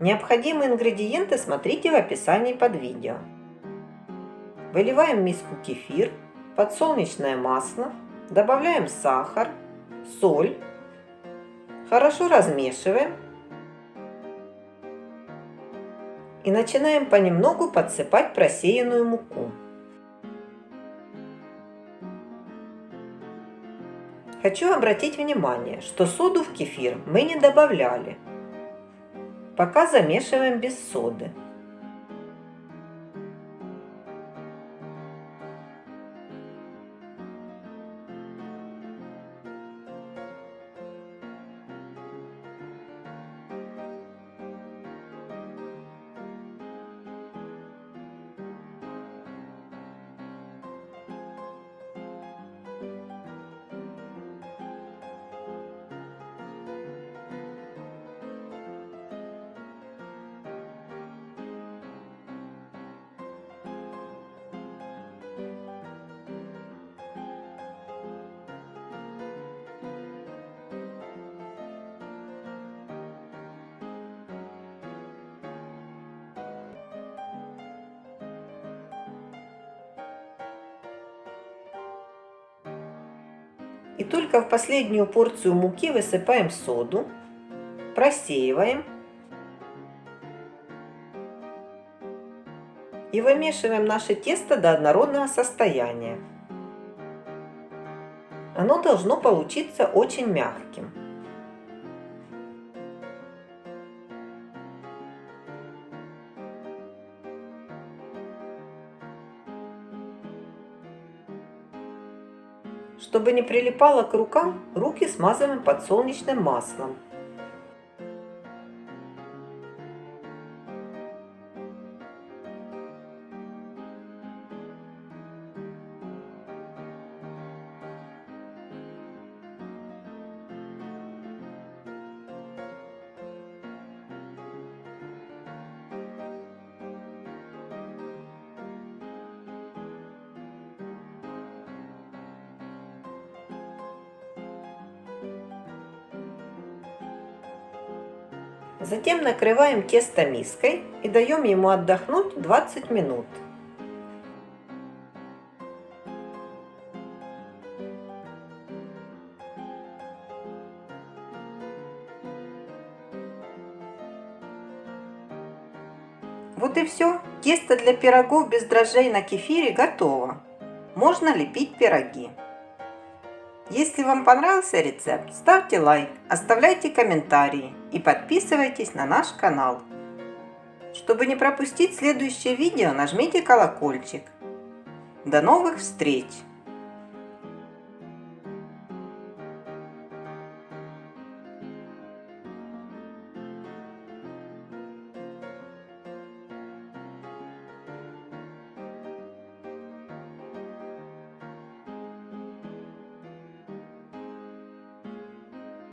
Необходимые ингредиенты смотрите в описании под видео. Выливаем в миску кефир, подсолнечное масло, добавляем сахар, соль, хорошо размешиваем и начинаем понемногу подсыпать просеянную муку. Хочу обратить внимание, что соду в кефир мы не добавляли. Пока замешиваем без соды. И только в последнюю порцию муки высыпаем соду, просеиваем и вымешиваем наше тесто до однородного состояния. Оно должно получиться очень мягким. Чтобы не прилипало к рукам, руки смазываем подсолнечным маслом. Затем накрываем тесто миской и даем ему отдохнуть 20 минут. Вот и все. Тесто для пирогов без дрожжей на кефире готово. Можно лепить пироги. Если вам понравился рецепт, ставьте лайк, оставляйте комментарии и подписывайтесь на наш канал. Чтобы не пропустить следующее видео, нажмите колокольчик. До новых встреч!